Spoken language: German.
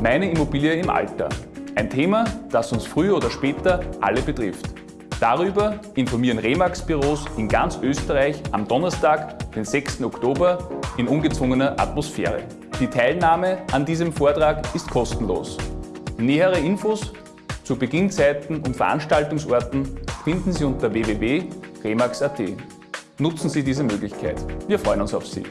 Meine Immobilie im Alter. Ein Thema, das uns früher oder später alle betrifft. Darüber informieren Remax-Büros in ganz Österreich am Donnerstag, den 6. Oktober, in ungezwungener Atmosphäre. Die Teilnahme an diesem Vortrag ist kostenlos. Nähere Infos zu Beginnzeiten und Veranstaltungsorten finden Sie unter www.remax.at. Nutzen Sie diese Möglichkeit. Wir freuen uns auf Sie.